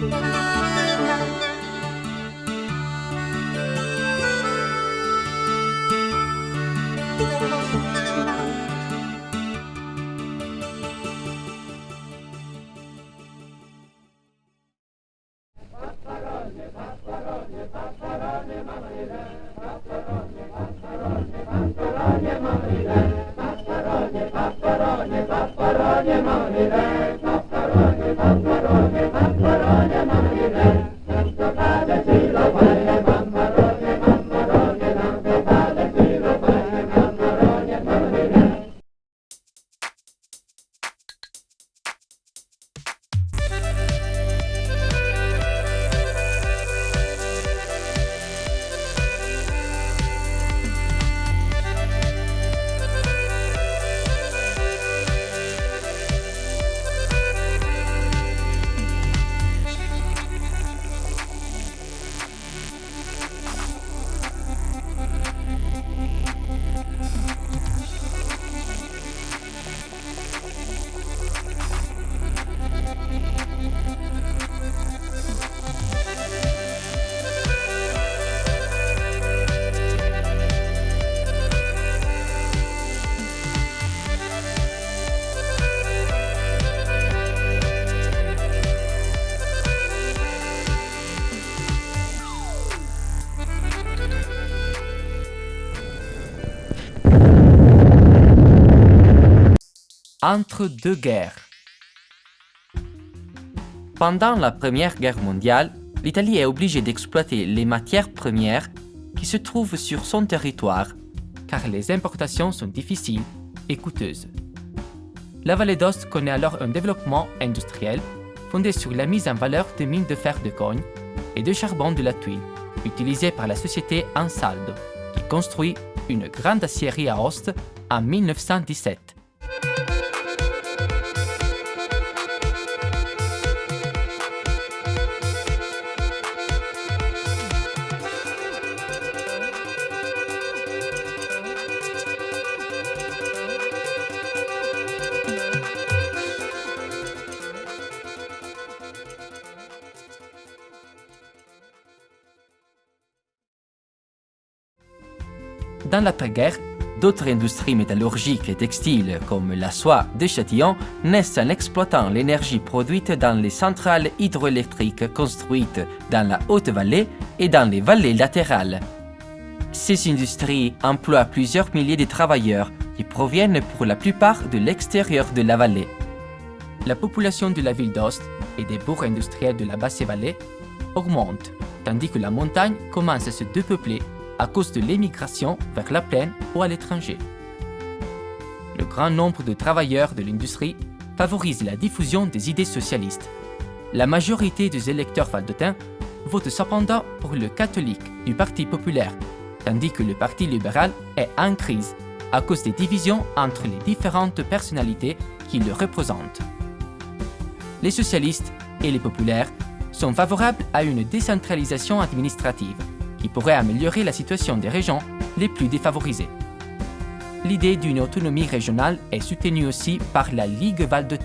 Bye. Entre deux guerres. Pendant la Première Guerre mondiale, l'Italie est obligée d'exploiter les matières premières qui se trouvent sur son territoire, car les importations sont difficiles et coûteuses. La vallée d'Ost connaît alors un développement industriel fondé sur la mise en valeur de mines de fer de cogne et de charbon de la tuile, utilisées par la société Ansaldo, qui construit une grande aciérie à Ost en 1917. Dans l'après-guerre, d'autres industries métallurgiques et textiles comme la soie de Châtillon naissent en exploitant l'énergie produite dans les centrales hydroélectriques construites dans la Haute-Vallée et dans les vallées latérales. Ces industries emploient plusieurs milliers de travailleurs qui proviennent pour la plupart de l'extérieur de la vallée. La population de la ville d'Ost et des bourgs industriels de la Basse-Vallée augmente, tandis que la montagne commence à se dépeupler à cause de l'émigration vers la plaine ou à l'étranger. Le grand nombre de travailleurs de l'industrie favorise la diffusion des idées socialistes. La majorité des électeurs valdotins votent cependant pour le catholique du Parti populaire, tandis que le Parti libéral est en crise à cause des divisions entre les différentes personnalités qui le représentent. Les socialistes et les populaires sont favorables à une décentralisation administrative qui pourrait améliorer la situation des régions les plus défavorisées. L'idée d'une autonomie régionale est soutenue aussi par la Ligue Val de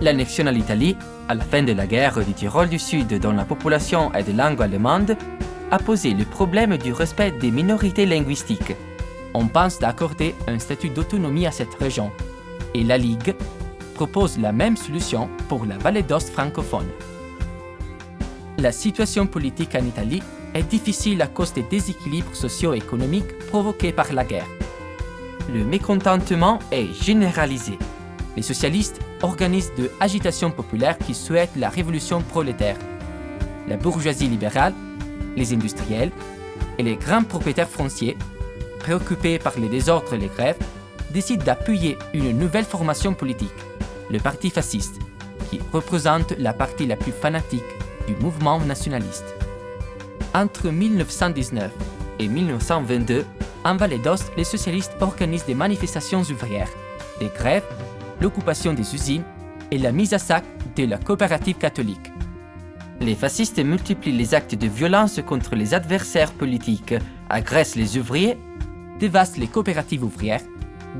L'annexion à l'Italie, à la fin de la guerre du Tyrol du Sud dont la population est de langue allemande, a posé le problème du respect des minorités linguistiques. On pense d'accorder un statut d'autonomie à cette région, et la Ligue propose la même solution pour la vallée d'Ost francophone. La situation politique en Italie est difficile à cause des déséquilibres socio-économiques provoqués par la guerre. Le mécontentement est généralisé. Les socialistes organisent de agitations populaires qui souhaitent la révolution prolétaire. La bourgeoisie libérale, les industriels et les grands propriétaires fonciers, préoccupés par les désordres et les grèves, décident d'appuyer une nouvelle formation politique, le Parti fasciste, qui représente la partie la plus fanatique du mouvement nationaliste. Entre 1919 et 1922, en Vallée d'Ost, les socialistes organisent des manifestations ouvrières, des grèves, l'occupation des usines et la mise à sac de la coopérative catholique. Les fascistes multiplient les actes de violence contre les adversaires politiques, agressent les ouvriers, dévastent les coopératives ouvrières,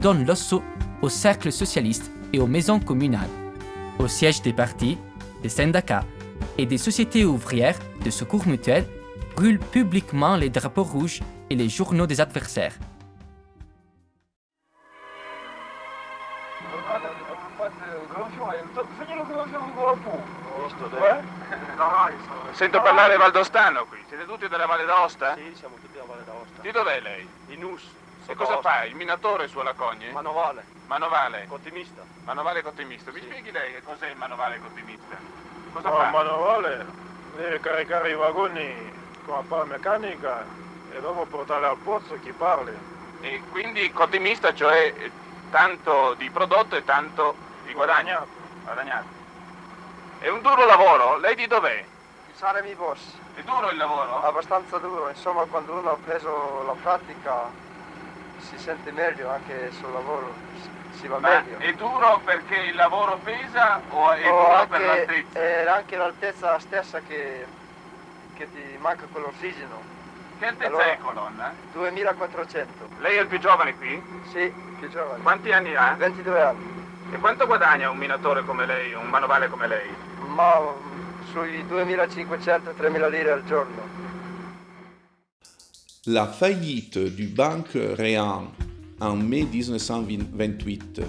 donnent l'assaut aux cercles socialistes et aux maisons communales, aux sièges des partis, des syndicats et des sociétés ouvrières de secours mutuel brûlent publiquement les drapeaux rouges et les journaux des adversaires. Sento parlare valdostano qui, siete tutti della Valle d'Aosta? Sì, siamo tutti a Valle d'Aosta. Di dov'è lei? In US. E cosa fa? Il minatore su alla cogne? Manovale, Manovale. ottimista. Manovale cottimista. Mi spieghi lei che cos'è il manovale cottimista? Cosa No, fa? manovale deve caricare i vagoni con la pala meccanica e dopo portarli al pozzo chi parli. E quindi cottimista, cioè tanto di prodotto e tanto di guadagno. Guadagnato. È un duro lavoro? Lei di dov'è? Saremi boss. È duro il lavoro? Abbastanza duro, insomma quando uno ha preso la pratica si sente meglio anche sul lavoro, si- va Ma meglio. è duro perché il lavoro pesa o è O duro per anche, l'altezza? è anche l'altezza stessa che, che ti manca quell'ossigeno. Che altezza allora- è colonna? 2400. Lei è il più giovane qui? Sì, più giovane. Quanti anni ha? 22 anni. E quanto guadagna un minatore come lei, un manovale come lei? Ma mm, sui 2500-3000 lire al giorno. La faillite du Banque Réan en mai 1928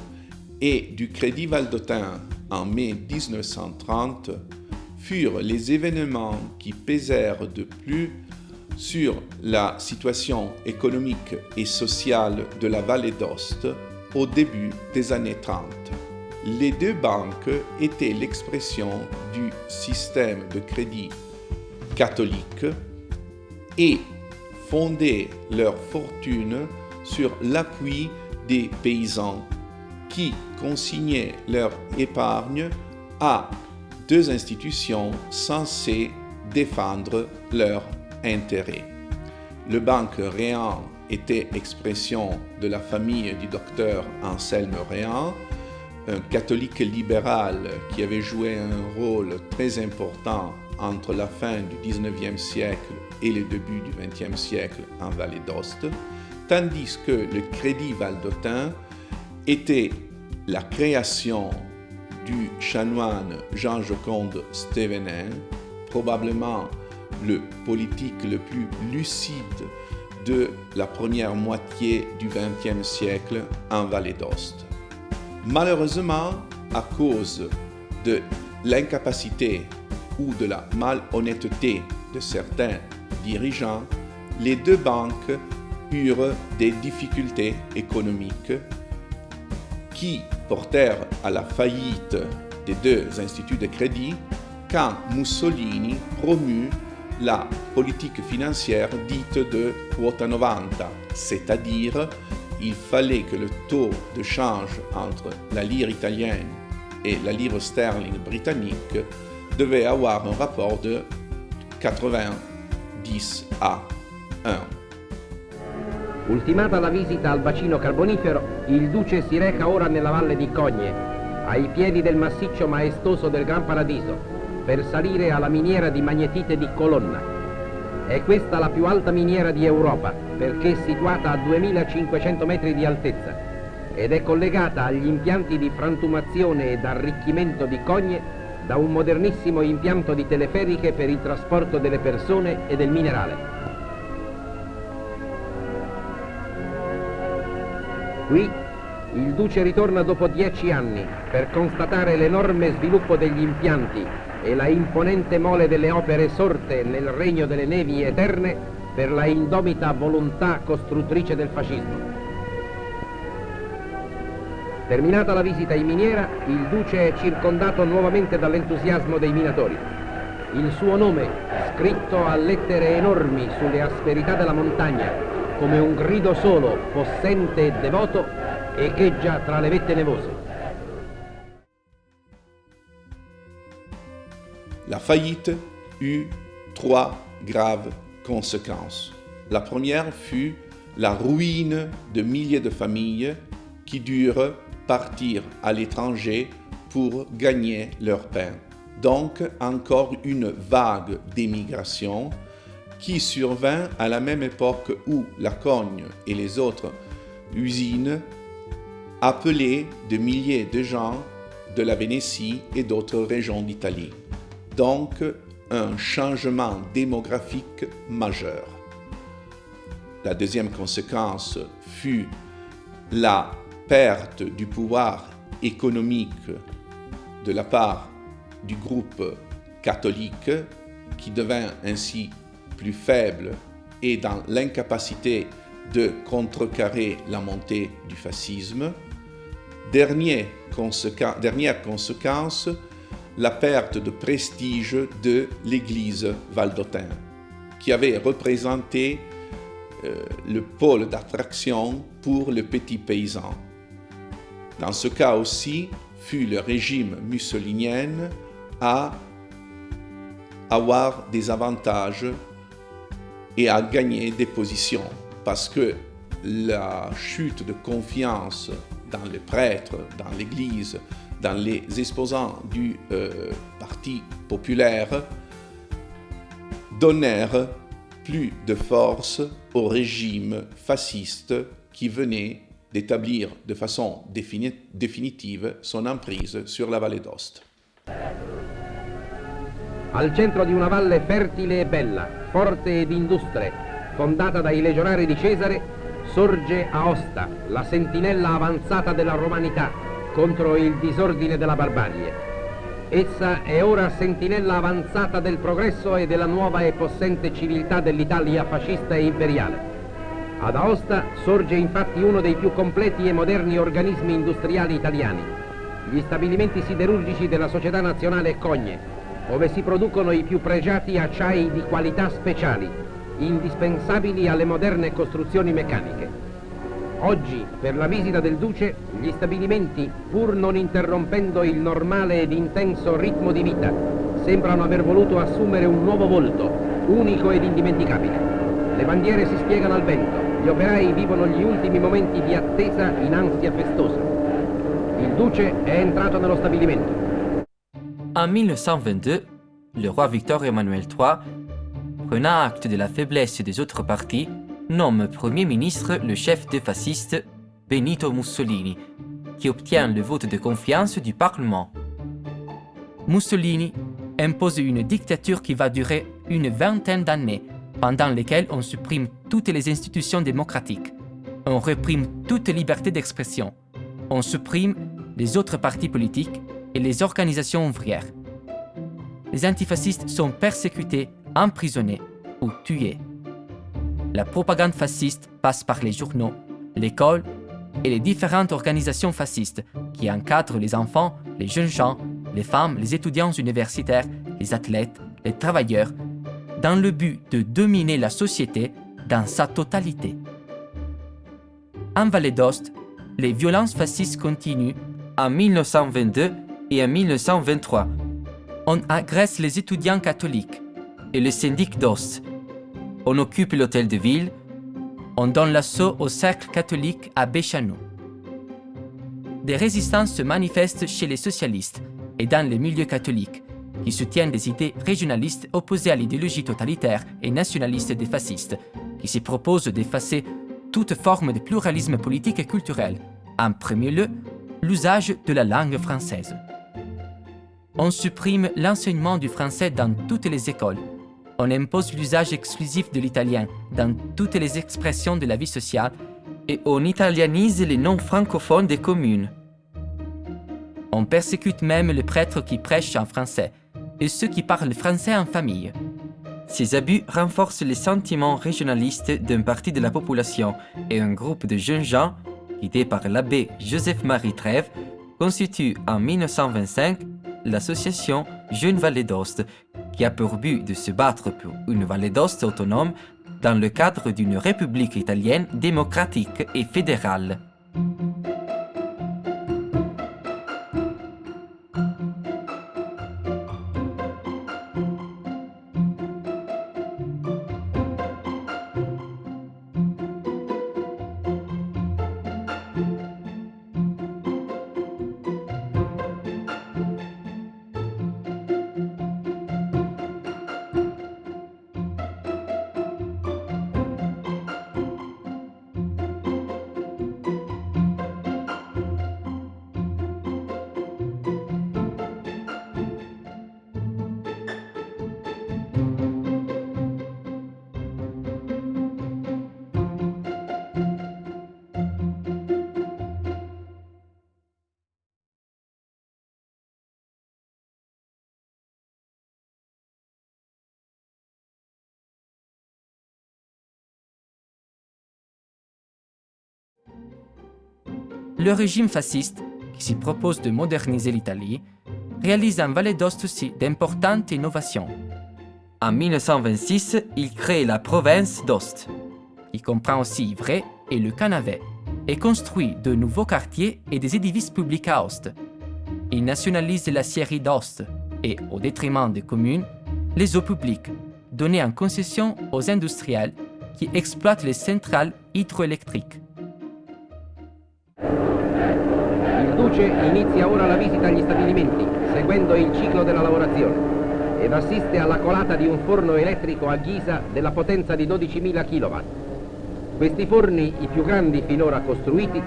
et du Crédit Valdotin en mai 1930 furent les événements qui pesèrent de plus sur la situation économique et sociale de la vallée d'Ost au début des années 30. Les deux banques étaient l'expression du système de crédit catholique et fondaient leur fortune sur l'appui des paysans qui consignaient leur épargne à deux institutions censées défendre leurs intérêts. Le banque Réan était expression de la famille du docteur Anselme Réan, un catholique libéral qui avait joué un rôle très important entre la fin du 19e siècle et le début du 20e siècle en Vallée d'Ost, tandis que le Crédit Valdotin était la création du chanoine Jean-Joconde Stévenin, probablement le politique le plus lucide de la première moitié du XXe siècle en Vallée d'Ost. Malheureusement, à cause de l'incapacité ou de la malhonnêteté de certains dirigeants, les deux banques eurent des difficultés économiques qui portèrent à la faillite des deux instituts de crédit quand Mussolini promut la politique financière dite de quota 90, c'est-à-dire il fallait que le taux de change entre la lire italienne et la livre sterling britannique devait avoir un rapport de 90 à 1. Ultimata la visita al bacino carbonifero, il duce si reca ora nella valle di Cogne, ai piedi del massiccio maestoso del Gran Paradiso, per salire alla miniera di magnetite di Colonna. È questa la più alta miniera di Europa, perché situata a 2500 metri di altezza ed è collegata agli impianti di frantumazione ed arricchimento di Cogne da un modernissimo impianto di teleferiche per il trasporto delle persone e del minerale. Qui il duce ritorna dopo dieci anni per constatare l'enorme sviluppo degli impianti e la imponente mole delle opere sorte nel regno delle nevi eterne per la indomita volontà costruttrice del fascismo. Terminata la visita in miniera, il duce è circondato nuovamente dall'entusiasmo dei minatori. Il suo nome, scritto a lettere enormi sulle asperità della montagna, come un grido solo, possente e devoto, nevose. La faillite eut trois graves conséquences. La première fut la ruine de milliers de familles qui durent partir à l'étranger pour gagner leur pain. Donc encore une vague d'émigration qui survint à la même époque où la Cogne et les autres usines appelaient de milliers de gens de la Vénétie et d'autres régions d'Italie. Donc, un changement démographique majeur. La deuxième conséquence fut la perte du pouvoir économique de la part du groupe catholique qui devint ainsi plus faible et dans l'incapacité de contrecarrer la montée du fascisme. Dernière conséquence, la perte de prestige de l'Église valdotin, qui avait représenté euh, le pôle d'attraction pour le petit paysan. Dans ce cas aussi, fut le régime mussolinien à avoir des avantages et à gagner des positions parce que la chute de confiance dans les prêtres, dans l'Église, dans les exposants du euh, Parti populaire donnèrent plus de force au régime fasciste qui venait d'établir de façon définitive son emprise sur la vallée d'Ost. Al centro di una fertile e bella, forte ed fondata dai legionari di Cesare, sorge Aosta, la sentinella avanzata della romanità contro il disordine della barbarie. Essa è ora sentinella avanzata del progresso e della nuova e possente civiltà dell'Italia fascista e imperiale. Ad Aosta sorge infatti uno dei più completi e moderni organismi industriali italiani, gli stabilimenti siderurgici della Società Nazionale Cogne, dove si producono i più pregiati acciai di qualità speciali, indispensabili alle moderne costruzioni meccaniche. Oggi, per la visita del Duce, gli stabilimenti, pur non interrompendo il normale ed intenso ritmo di vita, sembrano aver voluto assumere un nuovo volto, unico ed indimenticabile. Le bandiere si spiegano al vento, gli operai vivono gli ultimi momenti di attesa in ansia festosa. Il duce è entrato nello stabilimento. En 1922, le roi Victor Emmanuel III, prenant acte de la faiblesse des autres partis, nomme Premier ministre le chef des fascistes, Benito Mussolini, qui obtient le vote de confiance du Parlement. Mussolini impose une dictature qui va durer une vingtaine d'années pendant lesquelles on supprime toutes les institutions démocratiques, on réprime toute liberté d'expression, on supprime les autres partis politiques et les organisations ouvrières. Les antifascistes sont persécutés, emprisonnés ou tués. La propagande fasciste passe par les journaux, l'école et les différentes organisations fascistes qui encadrent les enfants, les jeunes gens, les femmes, les étudiants universitaires, les athlètes, les travailleurs dans le but de dominer la société dans sa totalité. En Vallée d'Ost, les violences fascistes continuent en 1922 et en 1923. On agresse les étudiants catholiques et le syndic d'Ost. On occupe l'hôtel de ville. On donne l'assaut au cercle catholique à Béchanou. Des résistances se manifestent chez les socialistes et dans les milieux catholiques qui soutiennent des idées régionalistes opposées à l'idéologie totalitaire et nationaliste des fascistes, qui se proposent d'effacer toute forme de pluralisme politique et culturel, en premier lieu l'usage de la langue française. On supprime l'enseignement du français dans toutes les écoles. On impose l'usage exclusif de l'italien dans toutes les expressions de la vie sociale et on italianise les noms francophones des communes. On persécute même les prêtres qui prêchent en français et ceux qui parlent français en famille. Ces abus renforcent les sentiments régionalistes d'une partie de la population et un groupe de jeunes gens, guidé par l'abbé Joseph-Marie Trèves, constitue en 1925 l'association Jeune Vallée d'Ost, qui a pour but de se battre pour une vallée d'Ost autonome dans le cadre d'une république italienne démocratique et fédérale. Le régime fasciste, qui s'y propose de moderniser l'Italie, réalise en Vallée d'Ost aussi d'importantes innovations. En 1926, il crée la province d'Ost. Il comprend aussi Ivray et le Canavet et construit de nouveaux quartiers et des édifices publics à Ost. Il nationalise la scierie d'Ost et, au détriment des communes, les eaux publiques, données en concession aux industriels qui exploitent les centrales hydroélectriques. Il Duce inizia ora la visita agli stabilimenti, seguendo il ciclo della lavorazione, ed assiste alla colata di un forno elettrico a ghisa della potenza di 12.000 kW. Questi forni, i più grandi finora costruiti,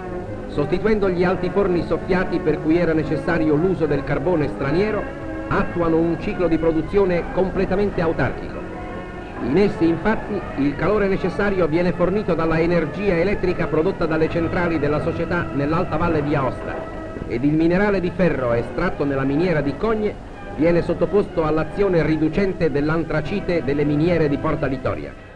sostituendo gli alti forni soffiati per cui era necessario l'uso del carbone straniero, attuano un ciclo di produzione completamente autarchico. In essi infatti il calore necessario viene fornito dalla energia elettrica prodotta dalle centrali della società nell'alta valle di Aosta ed il minerale di ferro estratto nella miniera di Cogne viene sottoposto all'azione riducente dell'antracite delle miniere di Porta Vittoria.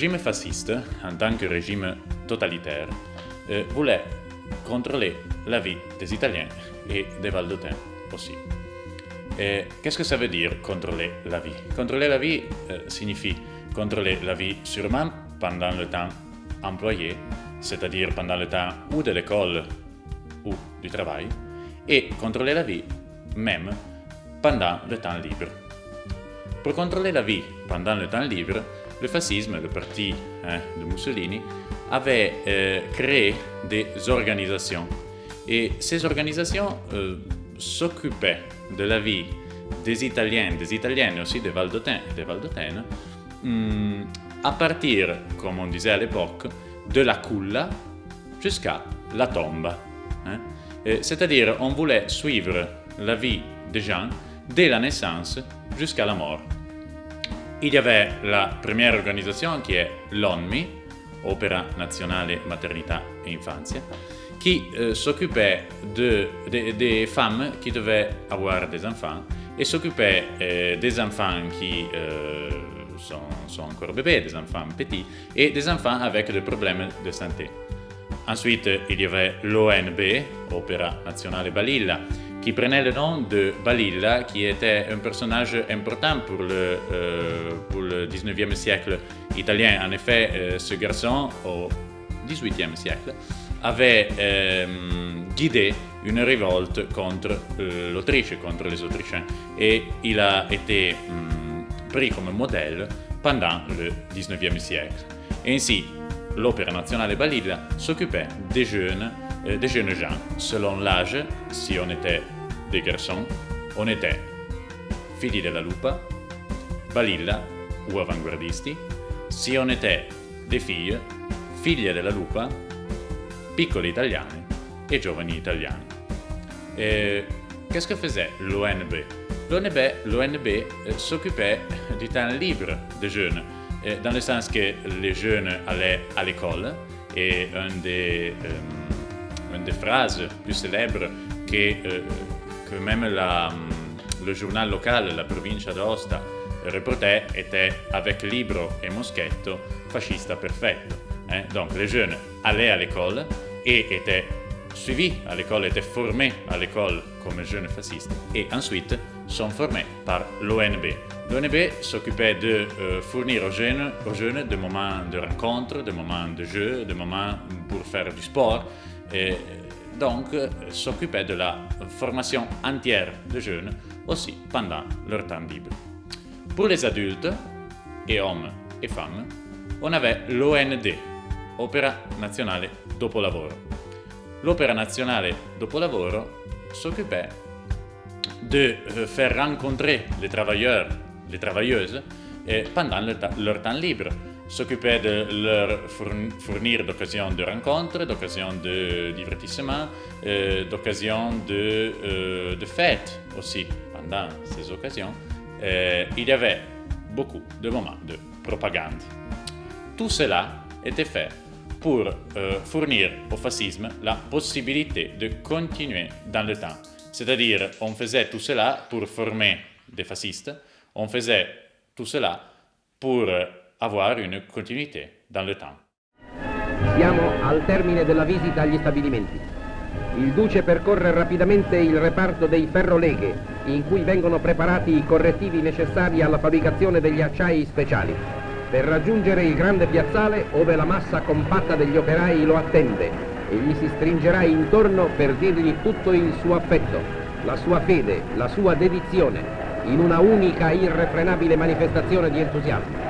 Le régime fasciste, en tant que régime totalitaire, euh, voulait contrôler la vie des Italiens et des Valdotins aussi. Qu'est-ce que ça veut dire contrôler la vie Contrôler la vie euh, signifie contrôler la vie sûrement pendant le temps employé, c'est-à-dire pendant le temps ou de l'école ou du travail, et contrôler la vie même pendant le temps libre. Pour contrôler la vie pendant le temps libre, le fascisme, le parti hein, de Mussolini, avait euh, créé des organisations. Et ces organisations euh, s'occupaient de la vie des Italiens, des Italiennes aussi des Valdotins et des Valdotaines, hum, à partir, comme on disait à l'époque, de la culla jusqu'à la tombe. Hein. C'est-à-dire, on voulait suivre la vie des gens dès la naissance jusqu'à la mort. Y avait la première organisation qui est l'ONMI, Opera Nazionale Maternità e Infanzia, qui euh, s'occupait de, de, des femmes qui devaient avoir des enfants et s'occupait euh, des enfants qui euh, sont, sont, encore bébés, des enfants petits et des enfants avec des problèmes de santé. Ensuite, il y avait l'ONB, Opera Nazionale Balilla, qui prenait le nom de Balilla, qui était un personnage important pour le, euh, pour le 19e siècle italien. En effet, euh, ce garçon, au 18e siècle, avait euh, guidé une révolte contre euh, l'Autriche, contre les Autrichiens, et il a été hum, pris comme modèle pendant le 19e siècle. Et ainsi, l'Opéra Nazionale Balilla s'occupait des jeunes euh, des jeunes gens. Selon l'âge, si on était des garçons, on était figli della lupa, balilla ou avanguardisti. Si on était des filles, figlie della lupa, piccoli italiani et giovani italiani. Qu'est-ce que faisait l'ONB L'ONB euh, s'occupait du temps libre des jeunes, dans le sens que les jeunes allaient à l'école et un des... Euh, des phrases plus célèbres que, euh, que même la, mm, le journal local, la provincia d'Aosta, reportait était avec Libro et Moschetto, fascista perfetto. Hein? Donc les jeunes allaient à l'école et étaient suivis à l'école, étaient formés à l'école comme jeunes fascistes et ensuite sont formés par l'ONB. L'ONB s'occupait de euh, fournir aux jeunes, aux jeunes des moments de rencontre, des moments de jeu, des moments pour faire du sport, donc s'occupait de la formation entière des jeunes aussi pendant leur temps libre. Pour les adultes, et hommes et femmes, on avait l'OND, Opera Nazionale Dopolavoro. L'Opera Nazionale Dopolavoro s'occupait de euh, faire rencontrer les travailleurs, les travailleuses, pendant leur temps libre s'occuper de leur fournir d'occasions de rencontres, d'occasions de divertissement, euh, d'occasions de, euh, de fêtes aussi, pendant ces occasions, euh, il y avait beaucoup de moments de propagande. Tout cela était fait pour fournir au fascisme la possibilité de continuer dans le temps. C'est-à-dire, on faisait tout cela pour former des fascistes, on faisait tout cela pour avoir une continuité dans le temps. Siamo al termine della visita agli stabilimenti. Il Duce percorre rapidamente il reparto dei ferroleghe, in cui vengono preparati i correttivi necessari alla fabbricazione degli acciai speciali, per raggiungere il grande piazzale ove la massa compatta degli operai lo attende e gli si stringerà intorno per dirgli tutto il suo affetto, la sua fede, la sua dedizione, in una unica irrefrenabile manifestazione di entusiasmo.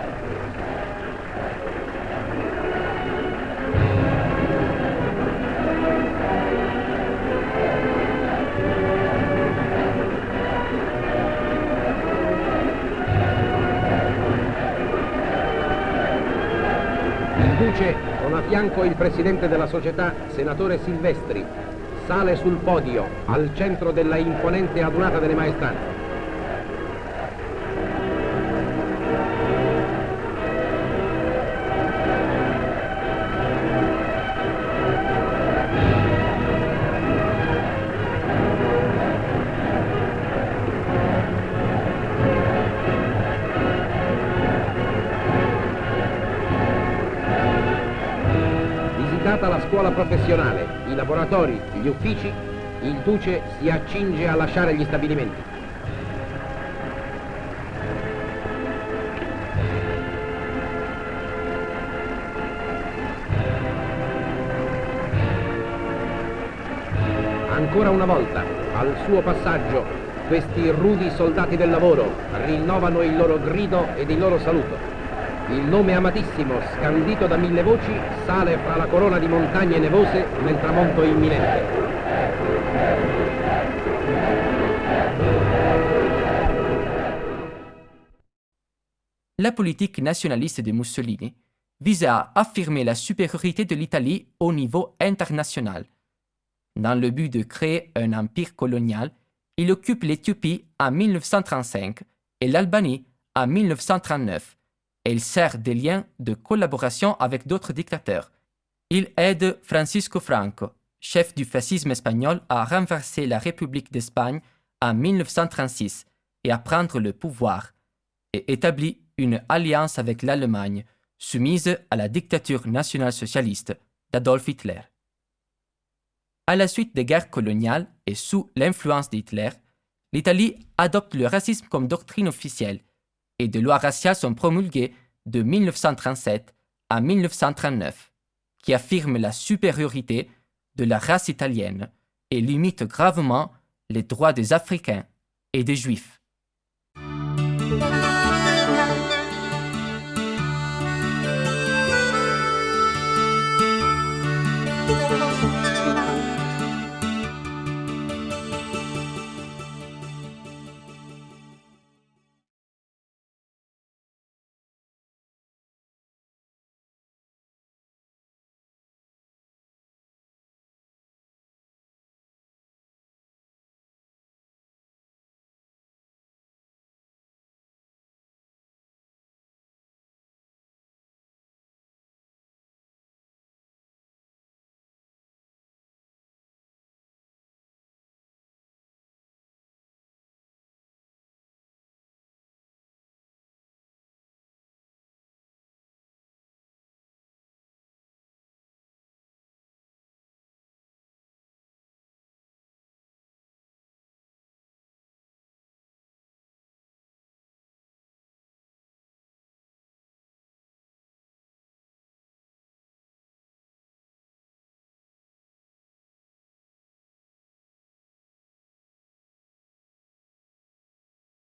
Fianco il presidente della società, senatore Silvestri, sale sul podio, al centro della imponente adunata delle maestranze. Professionale, i laboratori, gli uffici, il Duce si accinge a lasciare gli stabilimenti. Ancora una volta, al suo passaggio, questi rudi soldati del lavoro rinnovano il loro grido ed il loro saluto. Il nome amatissimo, scandito da mille voci, sale fra la corona di montagne nevose nel tramonto imminente. La politique nationaliste de Mussolini visait à affirmer la supériorité de l'Italie au niveau international. Dans le but de créer un empire colonial, il occupe l'Éthiopie en 1935 et l'Albanie en 1939 et il sert des liens de collaboration avec d'autres dictateurs. Il aide Francisco Franco, chef du fascisme espagnol, à renverser la République d'Espagne en 1936 et à prendre le pouvoir, et établit une alliance avec l'Allemagne, soumise à la dictature nationale-socialiste d'Adolf Hitler. À la suite des guerres coloniales et sous l'influence d'Hitler, l'Italie adopte le racisme comme doctrine officielle et des lois raciales sont promulguées de 1937 à 1939, qui affirment la supériorité de la race italienne et limitent gravement les droits des Africains et des Juifs.